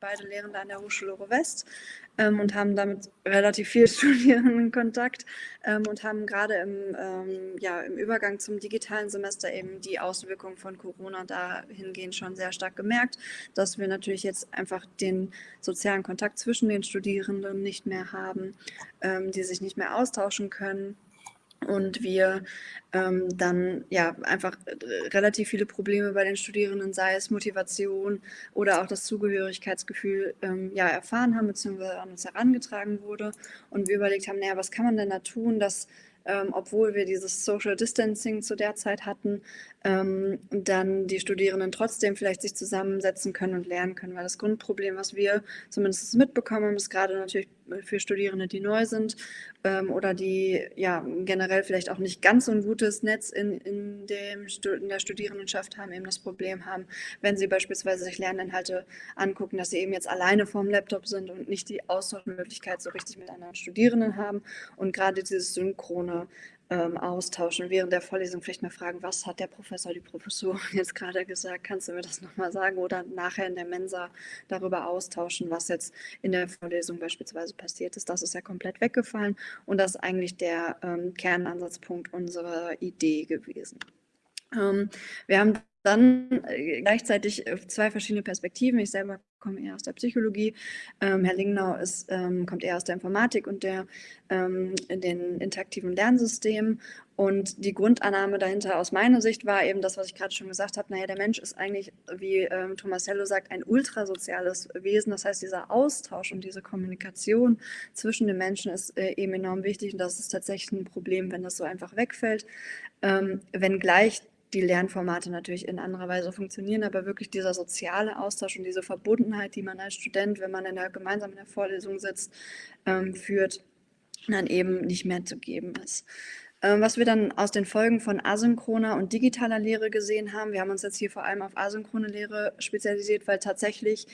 beide Lehrende an der Hochschule West ähm, und haben damit relativ viel Studierenden Kontakt ähm, und haben gerade im, ähm, ja, im Übergang zum digitalen Semester eben die Auswirkungen von Corona dahingehend schon sehr stark gemerkt, dass wir natürlich jetzt einfach den sozialen Kontakt zwischen den Studierenden nicht mehr haben, ähm, die sich nicht mehr austauschen können und wir ähm, dann ja einfach relativ viele Probleme bei den Studierenden, sei es Motivation oder auch das Zugehörigkeitsgefühl, ähm, ja erfahren haben bzw. an uns herangetragen wurde und wir überlegt haben, naja, was kann man denn da tun, dass ähm, obwohl wir dieses Social Distancing zu der Zeit hatten, ähm, dann die Studierenden trotzdem vielleicht sich zusammensetzen können und lernen können. Weil das Grundproblem, was wir zumindest mitbekommen, ist gerade natürlich für Studierende, die neu sind ähm, oder die ja generell vielleicht auch nicht ganz so ein gutes Netz in, in, dem, in der Studierendenschaft haben, eben das Problem haben, wenn sie beispielsweise sich Lerninhalte angucken, dass sie eben jetzt alleine vorm Laptop sind und nicht die Austauschmöglichkeit so richtig mit anderen Studierenden haben. Und gerade dieses Synchrone ähm, austauschen. Während der Vorlesung vielleicht mal fragen, was hat der Professor, die Professorin jetzt gerade gesagt? Kannst du mir das nochmal sagen? Oder nachher in der Mensa darüber austauschen, was jetzt in der Vorlesung beispielsweise passiert ist. Das ist ja komplett weggefallen und das ist eigentlich der ähm, Kernansatzpunkt unserer Idee gewesen. Ähm, wir haben dann äh, gleichzeitig äh, zwei verschiedene Perspektiven. Ich selber komme eher aus der Psychologie. Ähm, Herr Lingnau ist, ähm, kommt eher aus der Informatik und der, ähm, den interaktiven Lernsystemen. Und die Grundannahme dahinter aus meiner Sicht war eben das, was ich gerade schon gesagt habe. Naja, der Mensch ist eigentlich, wie ähm, Tomasello sagt, ein ultrasoziales Wesen. Das heißt, dieser Austausch und diese Kommunikation zwischen den Menschen ist äh, eben enorm wichtig. Und das ist tatsächlich ein Problem, wenn das so einfach wegfällt. Ähm, wenngleich die Lernformate natürlich in anderer Weise funktionieren, aber wirklich dieser soziale Austausch und diese Verbundenheit, die man als Student, wenn man in der, gemeinsam in der Vorlesung sitzt, ähm, führt, dann eben nicht mehr zu geben ist. Ähm, was wir dann aus den Folgen von asynchroner und digitaler Lehre gesehen haben, wir haben uns jetzt hier vor allem auf asynchrone Lehre spezialisiert, weil tatsächlich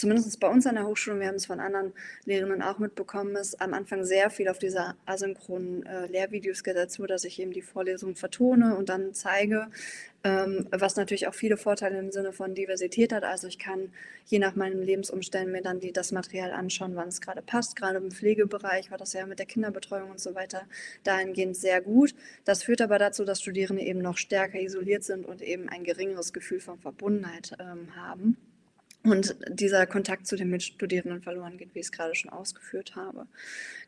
zumindest bei uns an der Hochschule, wir haben es von anderen Lehrenden auch mitbekommen, ist am Anfang sehr viel auf diese asynchronen äh, Lehrvideos geht dazu, dass ich eben die Vorlesung vertone und dann zeige, ähm, was natürlich auch viele Vorteile im Sinne von Diversität hat. Also ich kann je nach meinen Lebensumständen mir dann die, das Material anschauen, wann es gerade passt. Gerade im Pflegebereich war das ja mit der Kinderbetreuung und so weiter dahingehend sehr gut. Das führt aber dazu, dass Studierende eben noch stärker isoliert sind und eben ein geringeres Gefühl von Verbundenheit ähm, haben und dieser Kontakt zu den Mitstudierenden verloren geht, wie ich es gerade schon ausgeführt habe.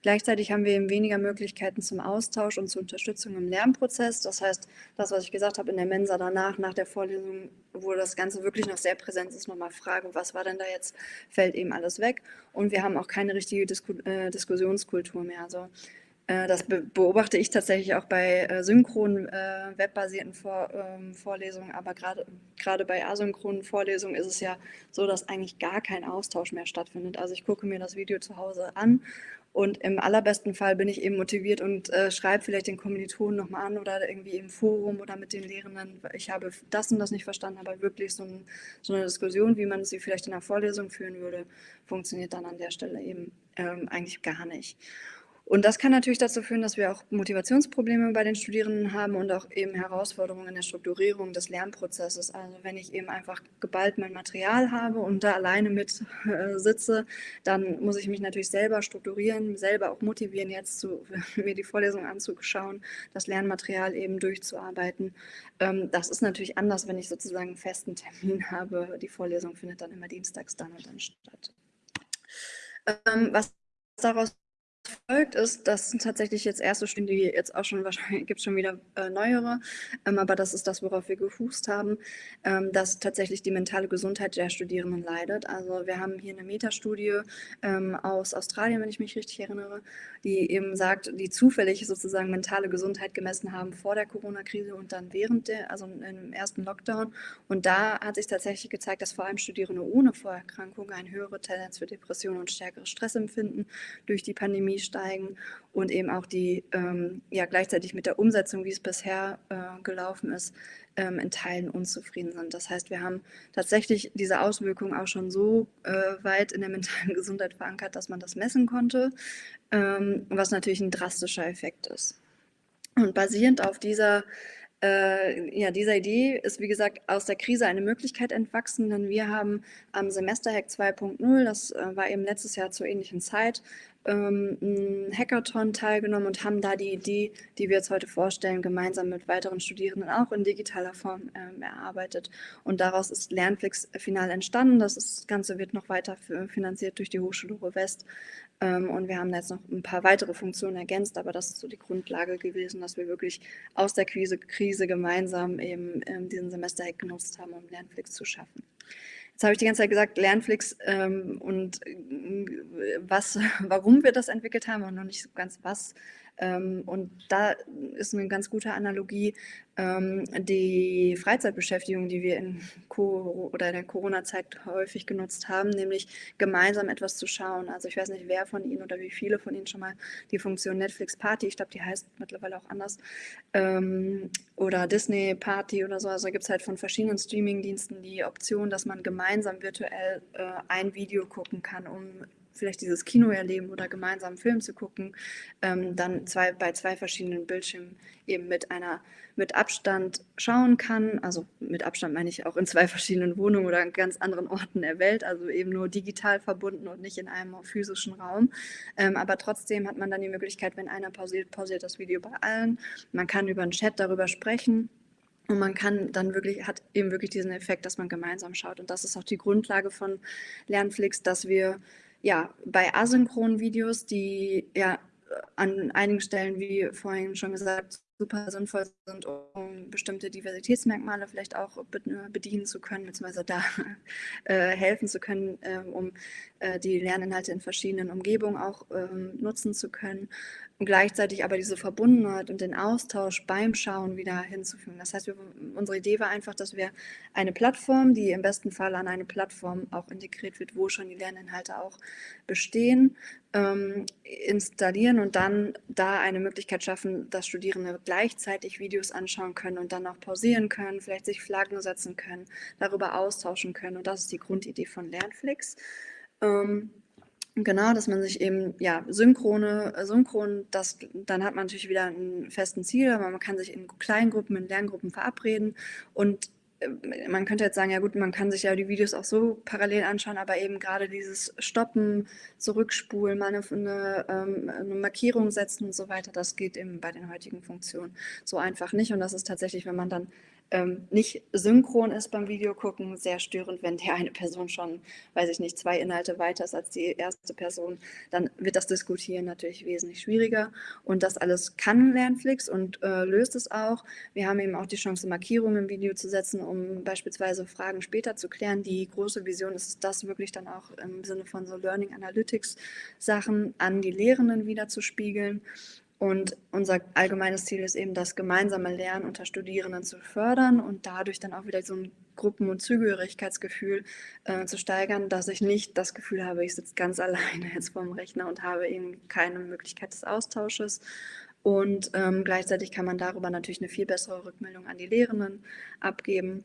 Gleichzeitig haben wir eben weniger Möglichkeiten zum Austausch und zur Unterstützung im Lernprozess. Das heißt, das, was ich gesagt habe in der Mensa danach, nach der Vorlesung, wo das Ganze wirklich noch sehr präsent ist, nochmal fragen, was war denn da jetzt, fällt eben alles weg. Und wir haben auch keine richtige Disku äh, Diskussionskultur mehr. Also das beobachte ich tatsächlich auch bei äh, synchronen, äh, webbasierten Vor ähm, Vorlesungen, aber gerade bei asynchronen Vorlesungen ist es ja so, dass eigentlich gar kein Austausch mehr stattfindet. Also ich gucke mir das Video zu Hause an und im allerbesten Fall bin ich eben motiviert und äh, schreibe vielleicht den Kommilitonen nochmal an oder irgendwie im Forum oder mit den Lehrenden, ich habe das und das nicht verstanden, aber wirklich so, ein, so eine Diskussion, wie man sie vielleicht in einer Vorlesung führen würde, funktioniert dann an der Stelle eben ähm, eigentlich gar nicht. Und das kann natürlich dazu führen, dass wir auch Motivationsprobleme bei den Studierenden haben und auch eben Herausforderungen in der Strukturierung des Lernprozesses. Also wenn ich eben einfach geballt mein Material habe und da alleine mit äh, sitze, dann muss ich mich natürlich selber strukturieren, selber auch motivieren, jetzt zu, mir die Vorlesung anzuschauen, das Lernmaterial eben durchzuarbeiten. Ähm, das ist natürlich anders, wenn ich sozusagen einen festen Termin habe. Die Vorlesung findet dann immer dienstags dann und dann statt. Ähm, was daraus folgt, ist, das sind tatsächlich jetzt erste Studien, die jetzt auch schon wahrscheinlich gibt es schon wieder äh, neuere, ähm, aber das ist das, worauf wir gefußt haben, ähm, dass tatsächlich die mentale Gesundheit der Studierenden leidet. Also wir haben hier eine Metastudie ähm, aus Australien, wenn ich mich richtig erinnere, die eben sagt, die zufällig sozusagen mentale Gesundheit gemessen haben vor der Corona-Krise und dann während der, also im ersten Lockdown. Und da hat sich tatsächlich gezeigt, dass vor allem Studierende ohne Vorerkrankung eine höhere Tendenz für Depressionen und stärkeres Stressempfinden durch die Pandemie steigen und eben auch die, ähm, ja gleichzeitig mit der Umsetzung, wie es bisher äh, gelaufen ist, ähm, in Teilen unzufrieden sind. Das heißt, wir haben tatsächlich diese Auswirkungen auch schon so äh, weit in der mentalen Gesundheit verankert, dass man das messen konnte, ähm, was natürlich ein drastischer Effekt ist. Und basierend auf dieser äh, ja, dieser Idee ist, wie gesagt, aus der Krise eine Möglichkeit entwachsen, denn wir haben am Semesterhack 2.0, das äh, war eben letztes Jahr zur ähnlichen Zeit, ähm, ein Hackathon teilgenommen und haben da die Idee, die wir jetzt heute vorstellen, gemeinsam mit weiteren Studierenden auch in digitaler Form ähm, erarbeitet. Und daraus ist Lernflix final entstanden. Das Ganze wird noch weiter finanziert durch die Hochschule Ruhr West. Ähm, und wir haben jetzt noch ein paar weitere Funktionen ergänzt, aber das ist so die Grundlage gewesen, dass wir wirklich aus der Krise, Krise gemeinsam eben ähm, diesen Semesterhack genutzt haben, um Lernflix zu schaffen. Jetzt habe ich die ganze Zeit gesagt, Lernflix ähm, und äh, was, warum wir das entwickelt haben und noch nicht so ganz was. Ähm, und da ist eine ganz gute Analogie ähm, die Freizeitbeschäftigung, die wir in, oder in der Corona-Zeit häufig genutzt haben, nämlich gemeinsam etwas zu schauen. Also ich weiß nicht, wer von Ihnen oder wie viele von Ihnen schon mal die Funktion Netflix Party, ich glaube, die heißt mittlerweile auch anders, ähm, oder Disney Party oder so. Also gibt es halt von verschiedenen Streaming-Diensten die Option, dass man gemeinsam virtuell äh, ein Video gucken kann, um vielleicht dieses Kino erleben oder gemeinsam einen Film zu gucken, ähm, dann zwei, bei zwei verschiedenen Bildschirmen eben mit einer mit Abstand schauen kann. Also mit Abstand meine ich auch in zwei verschiedenen Wohnungen oder an ganz anderen Orten der Welt, also eben nur digital verbunden und nicht in einem physischen Raum. Ähm, aber trotzdem hat man dann die Möglichkeit, wenn einer pausiert, pausiert das Video bei allen. Man kann über einen Chat darüber sprechen. Und man kann dann wirklich, hat eben wirklich diesen Effekt, dass man gemeinsam schaut. Und das ist auch die Grundlage von Lernflix, dass wir ja, bei asynchronen Videos, die ja an einigen Stellen, wie vorhin schon gesagt, super sinnvoll sind, um bestimmte Diversitätsmerkmale vielleicht auch bedienen zu können, beziehungsweise da äh, helfen zu können, äh, um die Lerninhalte in verschiedenen Umgebungen auch ähm, nutzen zu können und gleichzeitig aber diese Verbundenheit und den Austausch beim Schauen wieder hinzufügen. Das heißt, wir, unsere Idee war einfach, dass wir eine Plattform, die im besten Fall an eine Plattform auch integriert wird, wo schon die Lerninhalte auch bestehen, ähm, installieren und dann da eine Möglichkeit schaffen, dass Studierende gleichzeitig Videos anschauen können und dann auch pausieren können, vielleicht sich Flaggen setzen können, darüber austauschen können. Und das ist die Grundidee von Lernflix. Ähm, Genau, dass man sich eben, ja, synchrone, äh, synchron, das, dann hat man natürlich wieder einen festen Ziel, aber man kann sich in kleinen Gruppen, in Lerngruppen verabreden und äh, man könnte jetzt sagen, ja gut, man kann sich ja die Videos auch so parallel anschauen, aber eben gerade dieses Stoppen, Zurückspulen, mal eine, eine, ähm, eine, Markierung setzen und so weiter, das geht eben bei den heutigen Funktionen so einfach nicht. Und das ist tatsächlich, wenn man dann ähm, nicht synchron ist beim Videogucken, sehr störend, wenn der eine Person schon, weiß ich nicht, zwei Inhalte weiter ist als die erste Person, dann wird das Diskutieren natürlich wesentlich schwieriger und das alles kann Lernflix und äh, löst es auch. Wir haben eben auch die Chance, Markierungen im Video zu setzen, um beispielsweise Fragen später zu klären. Die große Vision ist das wirklich dann auch im Sinne von so Learning Analytics Sachen an die Lehrenden wieder zu spiegeln und unser allgemeines Ziel ist eben, das gemeinsame Lernen unter Studierenden zu fördern und dadurch dann auch wieder so ein Gruppen- und Zugehörigkeitsgefühl äh, zu steigern, dass ich nicht das Gefühl habe, ich sitze ganz alleine jetzt vorm Rechner und habe eben keine Möglichkeit des Austausches. Und ähm, gleichzeitig kann man darüber natürlich eine viel bessere Rückmeldung an die Lehrenden abgeben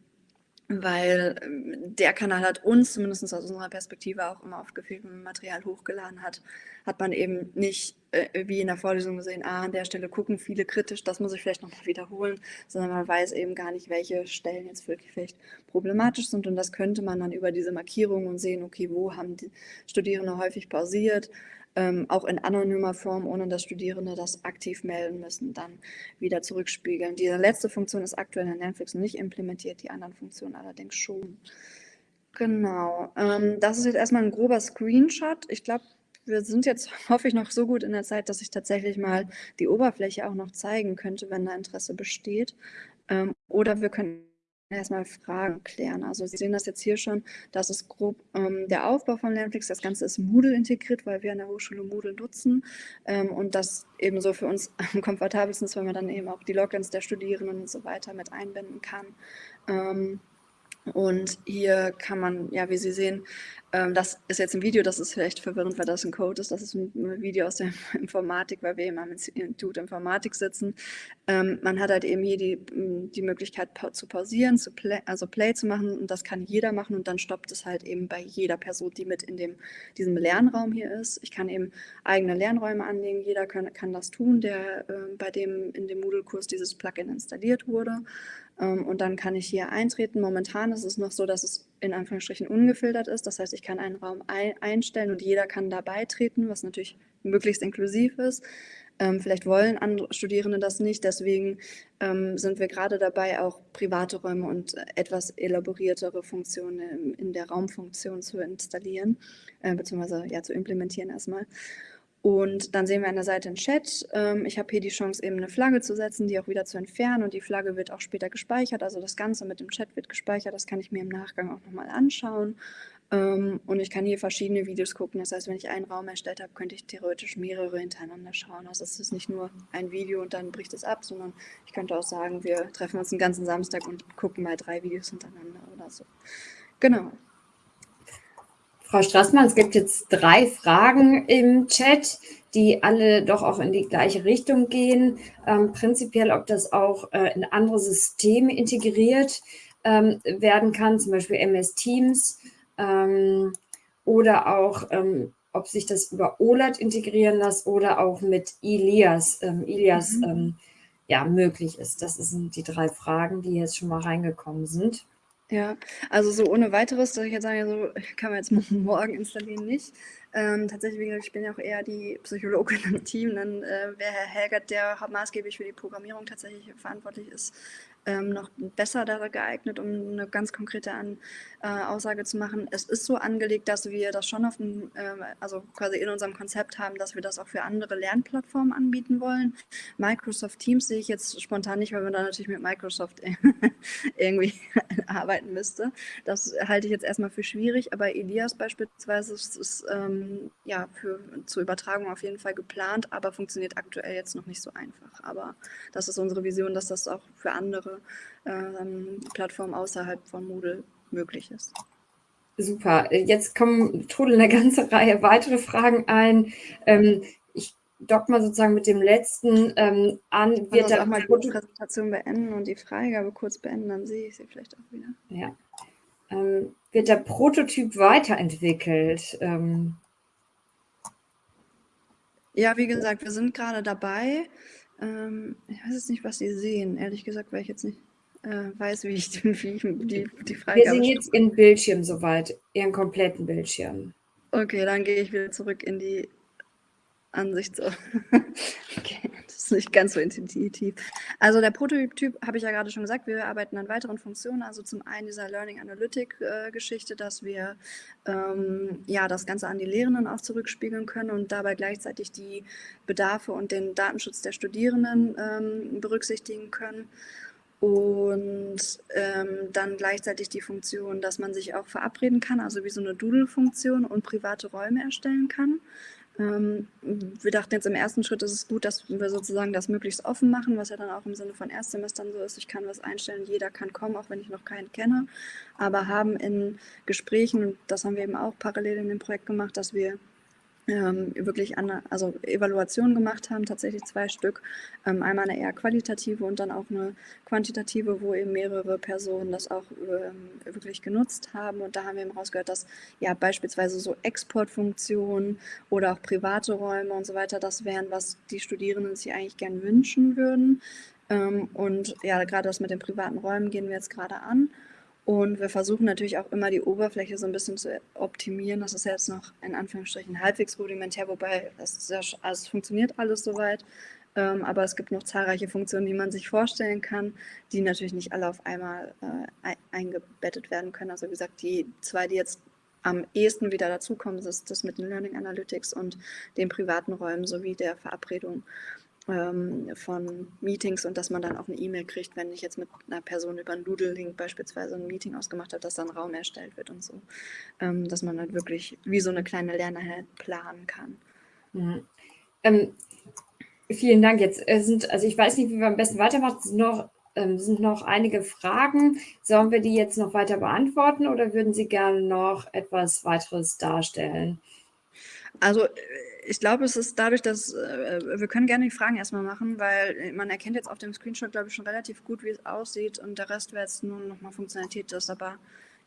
weil ähm, der Kanal hat uns, zumindest aus unserer Perspektive, auch immer aufgefehlt, wenn man Material hochgeladen hat, hat man eben nicht äh, wie in der Vorlesung gesehen, ah, an der Stelle gucken viele kritisch, das muss ich vielleicht nochmal wiederholen, sondern man weiß eben gar nicht, welche Stellen jetzt wirklich vielleicht problematisch sind. Und das könnte man dann über diese Markierungen sehen, okay, wo haben die Studierende häufig pausiert, ähm, auch in anonymer Form, ohne dass Studierende das aktiv melden müssen, dann wieder zurückspiegeln. Diese letzte Funktion ist aktuell in Netflix nicht implementiert, die anderen Funktionen allerdings schon. Genau, ähm, das ist jetzt erstmal ein grober Screenshot. Ich glaube, wir sind jetzt, hoffe ich, noch so gut in der Zeit, dass ich tatsächlich mal die Oberfläche auch noch zeigen könnte, wenn da Interesse besteht. Ähm, oder wir können erstmal Fragen klären. Also Sie sehen das jetzt hier schon, das ist grob ähm, der Aufbau von Lernflix. Das Ganze ist Moodle integriert, weil wir an der Hochschule Moodle nutzen ähm, und das ebenso für uns am komfortabelsten ist, weil man dann eben auch die Logins der Studierenden und so weiter mit einbinden kann. Ähm, Und hier kann man, ja, wie Sie sehen, ähm, das ist jetzt ein Video, das ist vielleicht verwirrend, weil das ein Code ist. Das ist ein Video aus der Informatik, weil wir eben am Institut Informatik sitzen. Ähm, man hat halt eben hier die, die Möglichkeit zu pausieren, zu play, also Play zu machen und das kann jeder machen und dann stoppt es halt eben bei jeder Person, die mit in dem, diesem Lernraum hier ist. Ich kann eben eigene Lernräume anlegen, jeder kann, kann das tun, der äh, bei dem in dem Moodle-Kurs dieses Plugin installiert wurde. Ähm, und dann kann ich hier eintreten. Momentan ist es noch so, dass es in Anführungsstrichen ungefiltert ist. Das heißt, ich kann einen Raum ein einstellen und jeder kann da beitreten, was natürlich möglichst inklusiv ist. Ähm, vielleicht wollen andere Studierende das nicht, deswegen ähm, sind wir gerade dabei, auch private Räume und etwas elaboriertere Funktionen in der Raumfunktion zu installieren, äh, beziehungsweise ja, zu implementieren erstmal. Und dann sehen wir an der Seite einen Chat. Ähm, ich habe hier die Chance, eben eine Flagge zu setzen, die auch wieder zu entfernen. Und die Flagge wird auch später gespeichert. Also das Ganze mit dem Chat wird gespeichert. Das kann ich mir im Nachgang auch nochmal anschauen. Ähm, und ich kann hier verschiedene Videos gucken. Das heißt, wenn ich einen Raum erstellt habe, könnte ich theoretisch mehrere hintereinander schauen. Also es ist nicht nur ein Video und dann bricht es ab, sondern ich könnte auch sagen, wir treffen uns den ganzen Samstag und gucken mal drei Videos hintereinander oder so. Genau. Frau Straßmann, es gibt jetzt drei Fragen im Chat, die alle doch auch in die gleiche Richtung gehen. Ähm, prinzipiell, ob das auch äh, in andere Systeme integriert ähm, werden kann, zum Beispiel MS Teams ähm, oder auch, ähm, ob sich das über OLAD integrieren lässt oder auch mit Ilias, ähm, Ilias mhm. Ähm, ja, möglich ist. Das sind die drei Fragen, die jetzt schon mal reingekommen sind. Ja, also so ohne Weiteres, dass ich jetzt sage, so kann man jetzt morgen installieren, nicht. Ähm, tatsächlich, wie gesagt, ich bin ja auch eher die Psychologin im Team. Dann äh, wäre Herr Helgert, der maßgeblich für die Programmierung tatsächlich verantwortlich ist, ähm, noch besser da geeignet, um eine ganz konkrete An äh, Aussage zu machen. Es ist so angelegt, dass wir das schon auf dem, äh, also quasi in unserem Konzept haben, dass wir das auch für andere Lernplattformen anbieten wollen. Microsoft Teams sehe ich jetzt spontan nicht, weil man da natürlich mit Microsoft irgendwie arbeiten müsste. Das halte ich jetzt erstmal für schwierig, aber Elias beispielsweise ist, ist ähm, ja für zur Übertragung auf jeden Fall geplant, aber funktioniert aktuell jetzt noch nicht so einfach. Aber das ist unsere Vision, dass das auch für andere ähm, Plattformen außerhalb von Moodle möglich ist. Super. Jetzt kommen trudeln eine ganze Reihe weitere Fragen ein. Ähm, ich dock mal sozusagen mit dem letzten ähm, an. Wird also auch mal die Präsentation beenden und die Freigabe kurz beenden, dann sehe ich sie vielleicht auch wieder. Ja. Ähm, wird der Prototyp weiterentwickelt? Ähm, ja, wie gesagt, wir sind gerade dabei. Ähm, ich weiß jetzt nicht, was Sie sehen. Ehrlich gesagt, weil ich jetzt nicht äh, weiß, wie ich, wie ich die, die Frage Wir sehen jetzt Ihren Bildschirm soweit, Ihren kompletten Bildschirm. Okay, dann gehe ich wieder zurück in die Ansicht. So. okay nicht ganz so intuitiv. Also der Prototyp habe ich ja gerade schon gesagt, wir arbeiten an weiteren Funktionen. Also zum einen dieser Learning Analytic-Geschichte, äh, dass wir ähm, ja das Ganze an die Lehrenden auch zurückspiegeln können und dabei gleichzeitig die Bedarfe und den Datenschutz der Studierenden ähm, berücksichtigen können. Und ähm, dann gleichzeitig die Funktion, dass man sich auch verabreden kann, also wie so eine Doodle-Funktion und private Räume erstellen kann. Ähm, wir dachten jetzt im ersten Schritt ist es gut, dass wir sozusagen das möglichst offen machen, was ja dann auch im Sinne von Erstsemestern so ist. Ich kann was einstellen, jeder kann kommen, auch wenn ich noch keinen kenne, aber haben in Gesprächen, das haben wir eben auch parallel in dem Projekt gemacht, dass wir ähm, wirklich an, also Evaluationen gemacht haben, tatsächlich zwei Stück. Ähm, einmal eine eher qualitative und dann auch eine quantitative, wo eben mehrere Personen das auch ähm, wirklich genutzt haben. Und da haben wir eben rausgehört, dass ja beispielsweise so Exportfunktionen oder auch private Räume und so weiter, das wären, was die Studierenden sich eigentlich gern wünschen würden. Ähm, und ja, gerade das mit den privaten Räumen gehen wir jetzt gerade an. Und wir versuchen natürlich auch immer die Oberfläche so ein bisschen zu optimieren. Das ist jetzt noch in Anführungsstrichen halbwegs rudimentär, wobei es, ja, also funktioniert alles soweit. Ähm, aber es gibt noch zahlreiche Funktionen, die man sich vorstellen kann, die natürlich nicht alle auf einmal äh, eingebettet werden können. Also wie gesagt, die zwei, die jetzt am ehesten wieder dazukommen, ist das mit den Learning Analytics und den privaten Räumen sowie der Verabredung ähm, von Meetings und dass man dann auch eine E-Mail kriegt, wenn ich jetzt mit einer Person über einen Doodle-Link beispielsweise ein Meeting ausgemacht habe, dass dann Raum erstellt wird und so. Ähm, dass man halt wirklich wie so eine kleine Lerneinheit planen kann. Mhm. Ähm, vielen Dank. Jetzt äh, sind, also ich weiß nicht, wie wir am besten weitermachen. Es sind noch ähm, sind noch einige Fragen. Sollen wir die jetzt noch weiter beantworten oder würden Sie gerne noch etwas weiteres darstellen? Also ich glaube, es ist dadurch, dass äh, wir können gerne die Fragen erstmal machen, weil man erkennt jetzt auf dem Screenshot, glaube ich, schon relativ gut, wie es aussieht und der Rest wäre jetzt nur nochmal Funktionalität, das aber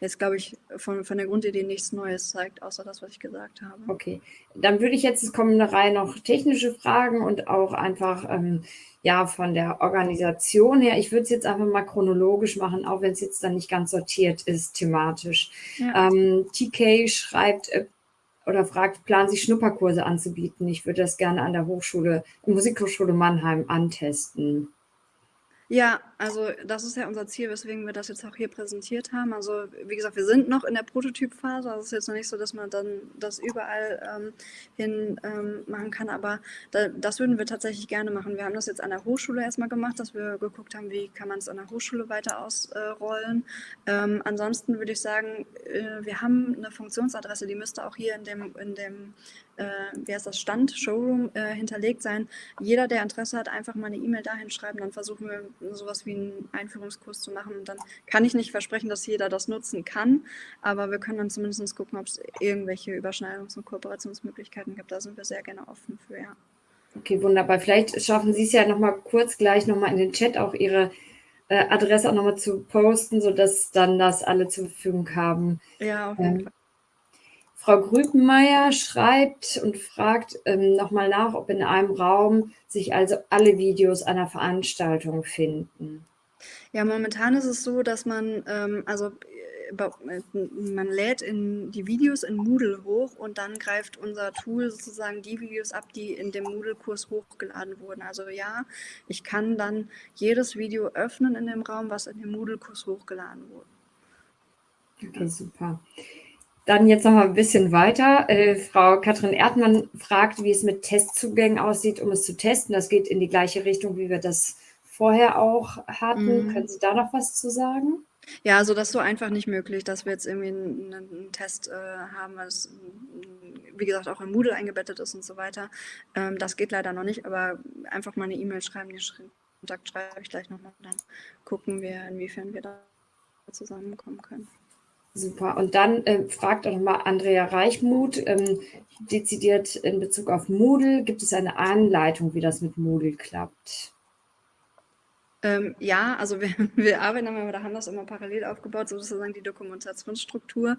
jetzt, glaube ich, von, von der Grundidee nichts Neues zeigt, außer das, was ich gesagt habe. Okay, dann würde ich jetzt, es kommen eine Reihe noch technische Fragen und auch einfach, ähm, ja, von der Organisation her. Ich würde es jetzt einfach mal chronologisch machen, auch wenn es jetzt dann nicht ganz sortiert ist thematisch. Ja. Ähm, TK schreibt, äh, oder fragt, planen Sie Schnupperkurse anzubieten? Ich würde das gerne an der Hochschule, Musikhochschule Mannheim antesten. Ja, also das ist ja unser Ziel, weswegen wir das jetzt auch hier präsentiert haben. Also wie gesagt, wir sind noch in der Prototypphase. Also es ist jetzt noch nicht so, dass man dann das überall ähm, hin ähm, machen kann, aber da, das würden wir tatsächlich gerne machen. Wir haben das jetzt an der Hochschule erstmal gemacht, dass wir geguckt haben, wie kann man es an der Hochschule weiter ausrollen. Ähm, ansonsten würde ich sagen, äh, wir haben eine Funktionsadresse, die müsste auch hier in dem, in dem äh, wie heißt das, Stand, Showroom äh, hinterlegt sein. Jeder, der Interesse hat, einfach mal eine E-Mail dahin schreiben, dann versuchen wir sowas wie einen Einführungskurs zu machen. Und dann kann ich nicht versprechen, dass jeder das nutzen kann, aber wir können dann zumindest gucken, ob es irgendwelche Überschneidungs- und Kooperationsmöglichkeiten gibt. Da sind wir sehr gerne offen für, ja. Okay, wunderbar. Vielleicht schaffen Sie es ja nochmal kurz gleich nochmal in den Chat auch Ihre äh, Adresse auch nochmal zu posten, sodass dann das alle zur Verfügung haben. Ja, auf jeden ähm, Fall. Frau Grübenmeier schreibt und fragt ähm, nochmal nach, ob in einem Raum sich also alle Videos einer Veranstaltung finden. Ja, momentan ist es so, dass man, ähm, also äh, man lädt in die Videos in Moodle hoch und dann greift unser Tool sozusagen die Videos ab, die in dem Moodle-Kurs hochgeladen wurden. Also ja, ich kann dann jedes Video öffnen in dem Raum, was in dem Moodle-Kurs hochgeladen wurde. Okay, super. Dann jetzt noch mal ein bisschen weiter. Äh, Frau Katrin Erdmann fragt, wie es mit Testzugängen aussieht, um es zu testen. Das geht in die gleiche Richtung, wie wir das vorher auch hatten. Mhm. Können Sie da noch was zu sagen? Ja, also das ist so einfach nicht möglich, dass wir jetzt irgendwie einen, einen Test äh, haben, weil es, wie gesagt, auch in Moodle eingebettet ist und so weiter. Ähm, das geht leider noch nicht, aber einfach mal eine E-Mail schreiben, den Kontakt schreibe ich gleich nochmal, dann gucken wir, inwiefern wir da zusammenkommen können. Super. Und dann äh, fragt auch nochmal Andrea Reichmuth, ähm, dezidiert in Bezug auf Moodle, gibt es eine Anleitung, wie das mit Moodle klappt? Ähm, ja, also wir, wir arbeiten aber oder haben das immer parallel aufgebaut, sozusagen die Dokumentationsstruktur.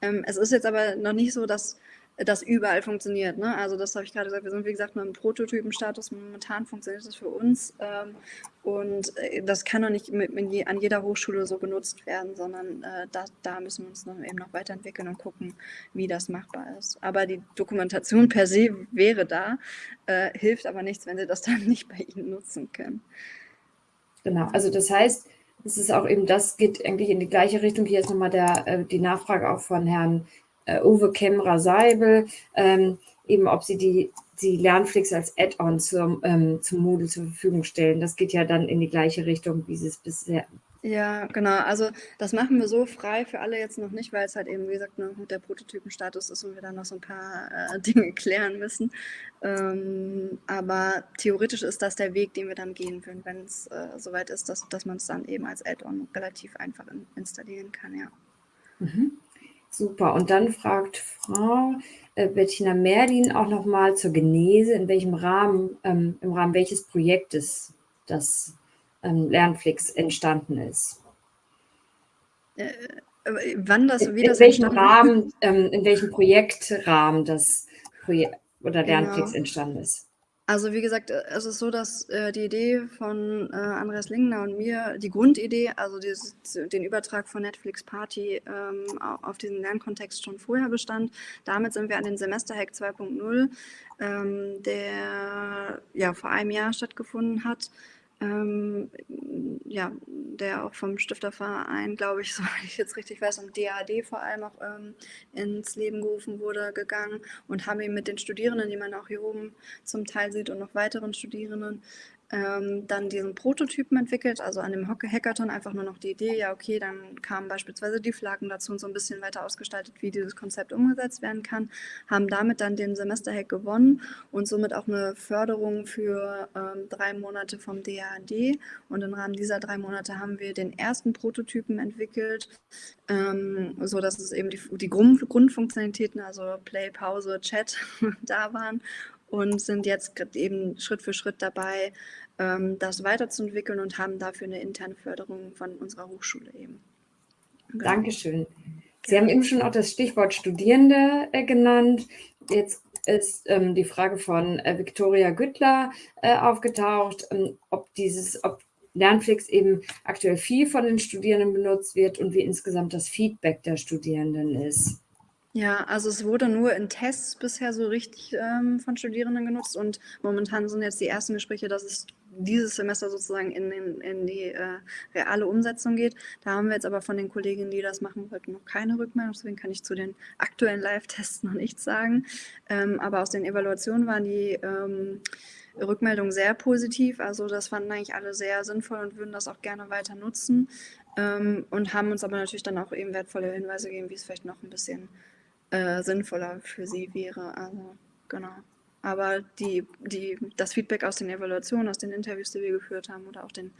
Ähm, es ist jetzt aber noch nicht so, dass das überall funktioniert. Ne? Also das habe ich gerade gesagt, wir sind wie gesagt nur im Prototypenstatus. Momentan funktioniert das für uns ähm, und äh, das kann noch nicht mit, mit an jeder Hochschule so genutzt werden, sondern äh, da, da, müssen wir uns noch, eben noch weiterentwickeln und gucken, wie das machbar ist. Aber die Dokumentation per se wäre da, äh, hilft aber nichts, wenn Sie das dann nicht bei Ihnen nutzen können. Genau, also das heißt, es ist auch eben, das geht eigentlich in die gleiche Richtung. Hier ist nochmal der, äh, die Nachfrage auch von Herrn äh, Uwe Kemmerer-Seibel, ähm, eben ob sie die, die Lernflix als Add-on zum, ähm, zum Moodle zur Verfügung stellen. Das geht ja dann in die gleiche Richtung, wie sie es bisher ja, genau. Also das machen wir so frei für alle jetzt noch nicht, weil es halt eben, wie gesagt, noch mit der Prototypenstatus ist und wir dann noch so ein paar äh, Dinge klären müssen. Ähm, aber theoretisch ist das der Weg, den wir dann gehen würden, wenn es äh, soweit ist, dass, dass man es dann eben als Add-on relativ einfach in, installieren kann, ja. Mhm. Super. Und dann fragt Frau äh, Bettina Merlin auch nochmal zur Genese, in welchem Rahmen, ähm, im Rahmen welches Projektes das ähm, Lernflix entstanden ist. Äh, wann das, wie in, das in welchem Rahmen, ähm, in welchem Projektrahmen das Projekt oder Lernflix genau. entstanden ist. Also wie gesagt, äh, es ist so, dass äh, die Idee von äh, Andreas Lingner und mir, die Grundidee, also dieses, den Übertrag von Netflix Party ähm, auf diesen Lernkontext schon vorher bestand. Damit sind wir an den Semesterhack 2.0, ähm, der ja vor einem Jahr stattgefunden hat, ähm, ja, der auch vom Stifterverein, glaube ich, soweit ich jetzt richtig weiß, und DAD vor allem auch ähm, ins Leben gerufen wurde, gegangen und haben ihn mit den Studierenden, die man auch hier oben zum Teil sieht und noch weiteren Studierenden, ähm, dann diesen Prototypen entwickelt, also an dem Hackathon einfach nur noch die Idee, ja okay, dann kamen beispielsweise die Flaggen dazu und so ein bisschen weiter ausgestaltet, wie dieses Konzept umgesetzt werden kann, haben damit dann den Semesterhack gewonnen und somit auch eine Förderung für ähm, drei Monate vom DAAD und im Rahmen dieser drei Monate haben wir den ersten Prototypen entwickelt, ähm, so dass es eben die, die Grund, Grundfunktionalitäten, also Play, Pause, Chat da waren und sind jetzt eben Schritt für Schritt dabei, das weiterzuentwickeln und haben dafür eine interne Förderung von unserer Hochschule eben. Genau. Dankeschön. Sie ja. haben eben schon auch das Stichwort Studierende äh, genannt. Jetzt ist ähm, die Frage von äh, Viktoria Güttler äh, aufgetaucht, ähm, ob dieses, ob Lernflix eben aktuell viel von den Studierenden benutzt wird und wie insgesamt das Feedback der Studierenden ist. Ja, also es wurde nur in Tests bisher so richtig ähm, von Studierenden genutzt und momentan sind jetzt die ersten Gespräche, dass es dieses Semester sozusagen in, in, in die äh, reale Umsetzung geht. Da haben wir jetzt aber von den Kolleginnen, die das machen wollten, noch keine Rückmeldung. Deswegen kann ich zu den aktuellen Live-Tests noch nichts sagen. Ähm, aber aus den Evaluationen waren die ähm, Rückmeldungen sehr positiv. Also das fanden eigentlich alle sehr sinnvoll und würden das auch gerne weiter nutzen. Ähm, und haben uns aber natürlich dann auch eben wertvolle Hinweise gegeben, wie es vielleicht noch ein bisschen äh, sinnvoller für sie wäre. Also genau. Aber die, die, das Feedback aus den Evaluationen, aus den Interviews, die wir geführt haben oder auch den,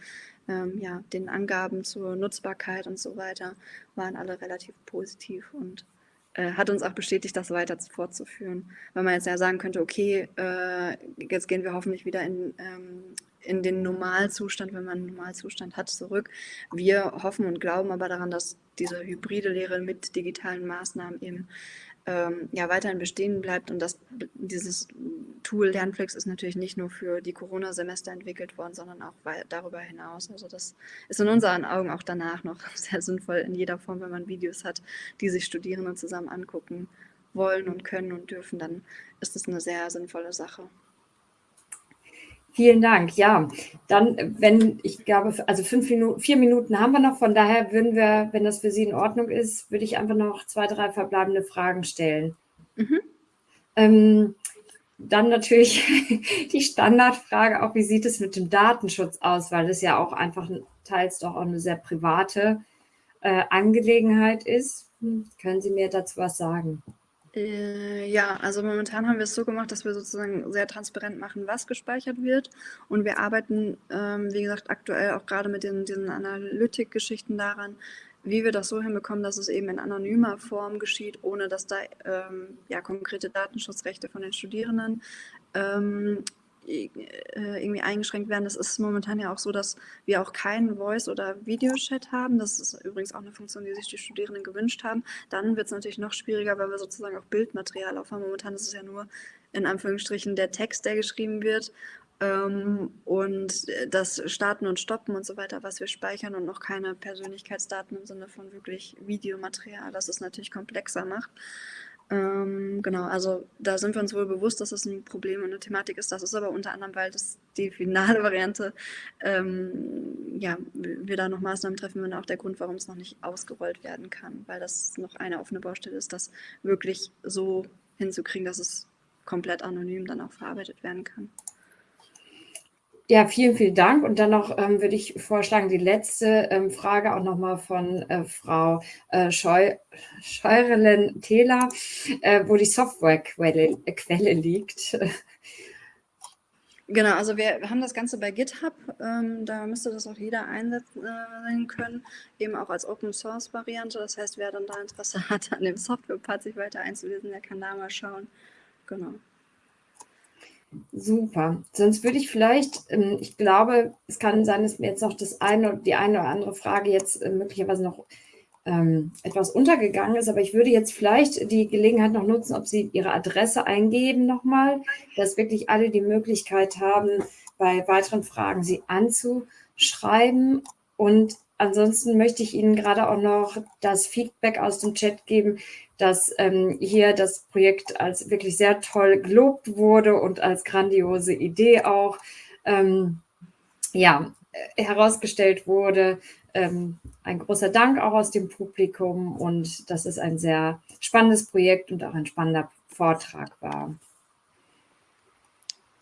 ähm, ja, den Angaben zur Nutzbarkeit und so weiter, waren alle relativ positiv und äh, hat uns auch bestätigt, das weiter fortzuführen. Weil man jetzt ja sagen könnte, okay, äh, jetzt gehen wir hoffentlich wieder in, ähm, in den Normalzustand, wenn man einen Normalzustand hat, zurück. Wir hoffen und glauben aber daran, dass diese hybride Lehre mit digitalen Maßnahmen eben ähm, ja, weiterhin bestehen bleibt. Und das, dieses Tool Lernflix ist natürlich nicht nur für die Corona-Semester entwickelt worden, sondern auch darüber hinaus. Also das ist in unseren Augen auch danach noch sehr sinnvoll in jeder Form, wenn man Videos hat, die sich Studierende zusammen angucken wollen und können und dürfen, dann ist das eine sehr sinnvolle Sache. Vielen Dank. Ja, dann, wenn ich glaube, also fünf Minuten, vier Minuten haben wir noch. Von daher würden wir, wenn das für Sie in Ordnung ist, würde ich einfach noch zwei, drei verbleibende Fragen stellen. Mhm. Ähm, dann natürlich die Standardfrage, auch wie sieht es mit dem Datenschutz aus, weil das ja auch einfach teils doch auch eine sehr private äh, Angelegenheit ist. Hm, können Sie mir dazu was sagen? Äh, ja, also momentan haben wir es so gemacht, dass wir sozusagen sehr transparent machen, was gespeichert wird. Und wir arbeiten, ähm, wie gesagt, aktuell auch gerade mit den, diesen Analytik-Geschichten daran, wie wir das so hinbekommen, dass es eben in anonymer Form geschieht, ohne dass da ähm, ja, konkrete Datenschutzrechte von den Studierenden ähm, äh, irgendwie eingeschränkt werden. Das ist momentan ja auch so, dass wir auch keinen Voice- oder Videochat haben. Das ist übrigens auch eine Funktion, die sich die Studierenden gewünscht haben. Dann wird es natürlich noch schwieriger, weil wir sozusagen auch Bildmaterial aufhaben. Momentan ist es ja nur in Anführungsstrichen der Text, der geschrieben wird. Ähm, und das Starten und Stoppen und so weiter, was wir speichern und noch keine Persönlichkeitsdaten im Sinne von wirklich Videomaterial, das es natürlich komplexer macht. Ähm, genau, also da sind wir uns wohl bewusst, dass das ein Problem und eine Thematik ist. Das ist aber unter anderem, weil das die finale Variante, ähm, ja, wir da noch Maßnahmen treffen würden, auch der Grund, warum es noch nicht ausgerollt werden kann, weil das noch eine offene Baustelle ist, das wirklich so hinzukriegen, dass es komplett anonym dann auch verarbeitet werden kann. Ja, vielen, vielen Dank. Und dann noch ähm, würde ich vorschlagen, die letzte ähm, Frage auch nochmal von äh, Frau äh, Scheu Scheurelen-Thela, äh, wo die Softwarequelle äh, Quelle liegt. Genau, also wir haben das Ganze bei GitHub, ähm, da müsste das auch jeder einsetzen äh, können, eben auch als Open Source Variante. Das heißt, wer dann da Interesse hat, an dem Software-Part sich weiter einzulesen, der kann da mal schauen. Genau. Super. Sonst würde ich vielleicht, ähm, ich glaube, es kann sein, dass mir jetzt noch das eine, die eine oder andere Frage jetzt äh, möglicherweise noch ähm, etwas untergegangen ist, aber ich würde jetzt vielleicht die Gelegenheit noch nutzen, ob Sie Ihre Adresse eingeben nochmal, dass wirklich alle die Möglichkeit haben, bei weiteren Fragen Sie anzuschreiben. Und ansonsten möchte ich Ihnen gerade auch noch das Feedback aus dem Chat geben, dass ähm, hier das Projekt als wirklich sehr toll gelobt wurde und als grandiose Idee auch ähm, ja, herausgestellt wurde. Ähm, ein großer Dank auch aus dem Publikum und dass es ein sehr spannendes Projekt und auch ein spannender Vortrag war.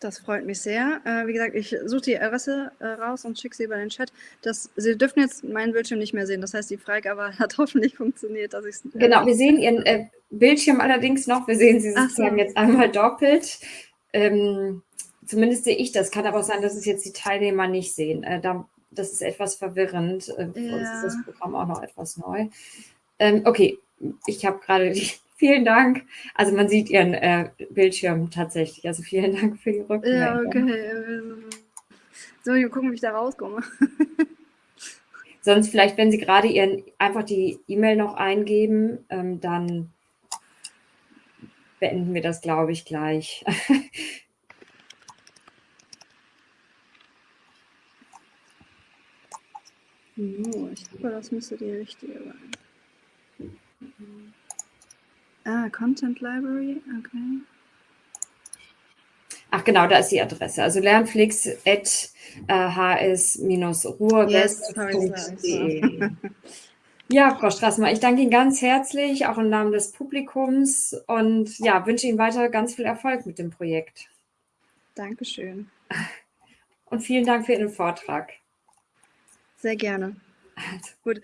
Das freut mich sehr. Äh, wie gesagt, ich suche die Adresse äh, raus und schicke sie über den Chat. Das, sie dürfen jetzt meinen Bildschirm nicht mehr sehen. Das heißt, die Freigabe hat hoffentlich funktioniert, dass ich äh, Genau, wir sehen Ihren äh, Bildschirm allerdings noch. Wir sehen Sie sozusagen so. jetzt einmal doppelt. Ähm, zumindest sehe ich das. Kann aber auch sein, dass es jetzt die Teilnehmer nicht sehen. Äh, da, das ist etwas verwirrend. Äh, für ja. uns ist das Programm auch noch etwas neu. Ähm, okay, ich habe gerade die Vielen Dank. Also man sieht Ihren äh, Bildschirm tatsächlich. Also vielen Dank für die Rückmeldung. Ja, okay. So, wir gucken, wie ich da rauskomme. Sonst vielleicht, wenn Sie gerade Ihren einfach die E-Mail noch eingeben, ähm, dann beenden wir das, glaube ich, gleich. So, ich hoffe, das müsste die richtige sein. Ah, Content Library, okay. Ach genau, da ist die Adresse. Also lernflix.hs-ruhrwest.de. Yes, ja, Frau Straßmann, ich danke Ihnen ganz herzlich, auch im Namen des Publikums und ja, wünsche Ihnen weiter ganz viel Erfolg mit dem Projekt. Dankeschön. Und vielen Dank für Ihren Vortrag. Sehr gerne. Also. Gut.